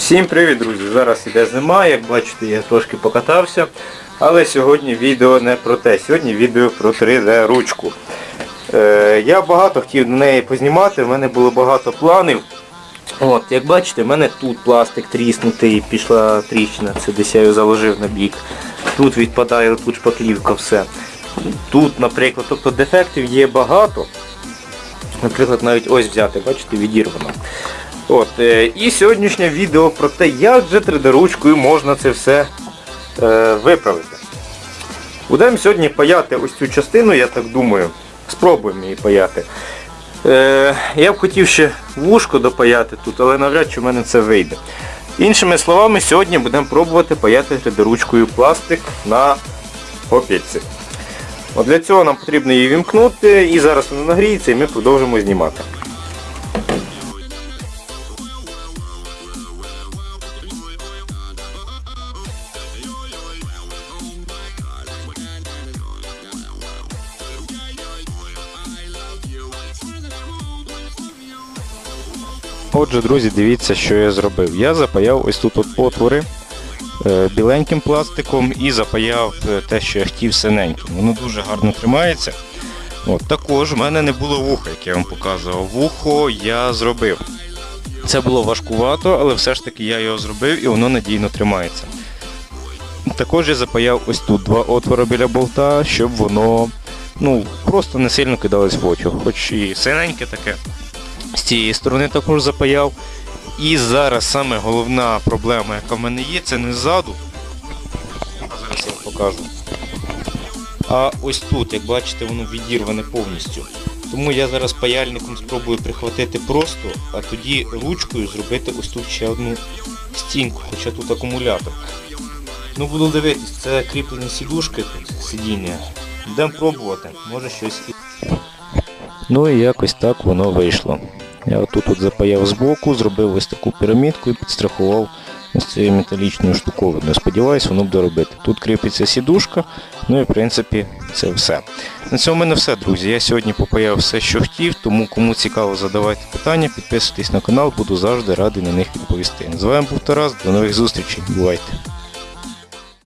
Всім привіт, друзі! Зараз іде зима, як бачите, я трошки покатався. Але сьогодні відео не про те. Сьогодні відео про 3D ручку. Е, я багато хотів на неї познімати, в мене було багато планів. От, Як бачите, в мене тут пластик тріснутий, пішла тріщина, це десь я його заложив на бік. Тут відпадає тут шпаклівка, все. Тут, наприклад, тобто дефектів є багато. Наприклад, навіть ось взяти, бачите, відірвано. От, е, І сьогоднішнє відео про те, як же 3D-ручкою можна це все е, виправити. Будемо сьогодні паяти ось цю частину, я так думаю. Спробуємо її паяти. Е, я б хотів ще вушко допаяти тут, але навряд чи в мене це вийде. Іншими словами, сьогодні будемо пробувати паяти 3D-ручкою пластик на попільці. Для цього нам потрібно її вімкнути і зараз вона нагріється і ми продовжимо знімати. Отже, друзі, дивіться, що я зробив. Я запаяв ось тут от отвори е, біленьким пластиком і запаяв е, те, що я хотів синеньким. Воно дуже гарно тримається. От, Також в мене не було вуха, як я вам показував. Вухо я зробив. Це було важкувато, але все ж таки я його зробив і воно надійно тримається. Також я запаяв ось тут два отвори біля болта, щоб воно ну, просто не сильно кидалось в очі. Хоч і синеньке таке. З цієї сторони також запаяв. І зараз саме головна проблема, яка в мене є, це не ззаду. А зараз я вам покажу. А ось тут, як бачите, воно відірване повністю. Тому я зараз паяльником спробую прихватити просто, а тоді ручкою зробити ось тут ще одну стінку, хоча тут акумулятор. Ну буду дивитись, це кріплені сідушки тут, сидіння. Будемо пробувати, може щось. Ну і якось так воно вийшло. Я отут от запаяв збоку, зробив ось таку пірамідку і підстрахував ось цією металічною штуковиною. Сподіваюсь, воно буде робити. Тут кріпиться сідушка, ну і в принципі це все. На цьому в мене все, друзі. Я сьогодні попаяв все, що хотів, тому кому цікаво задавайте питання, підписуйтесь на канал, буду завжди радий на них відповісти. З вами був Тарас, до нових зустрічей. Бувайте!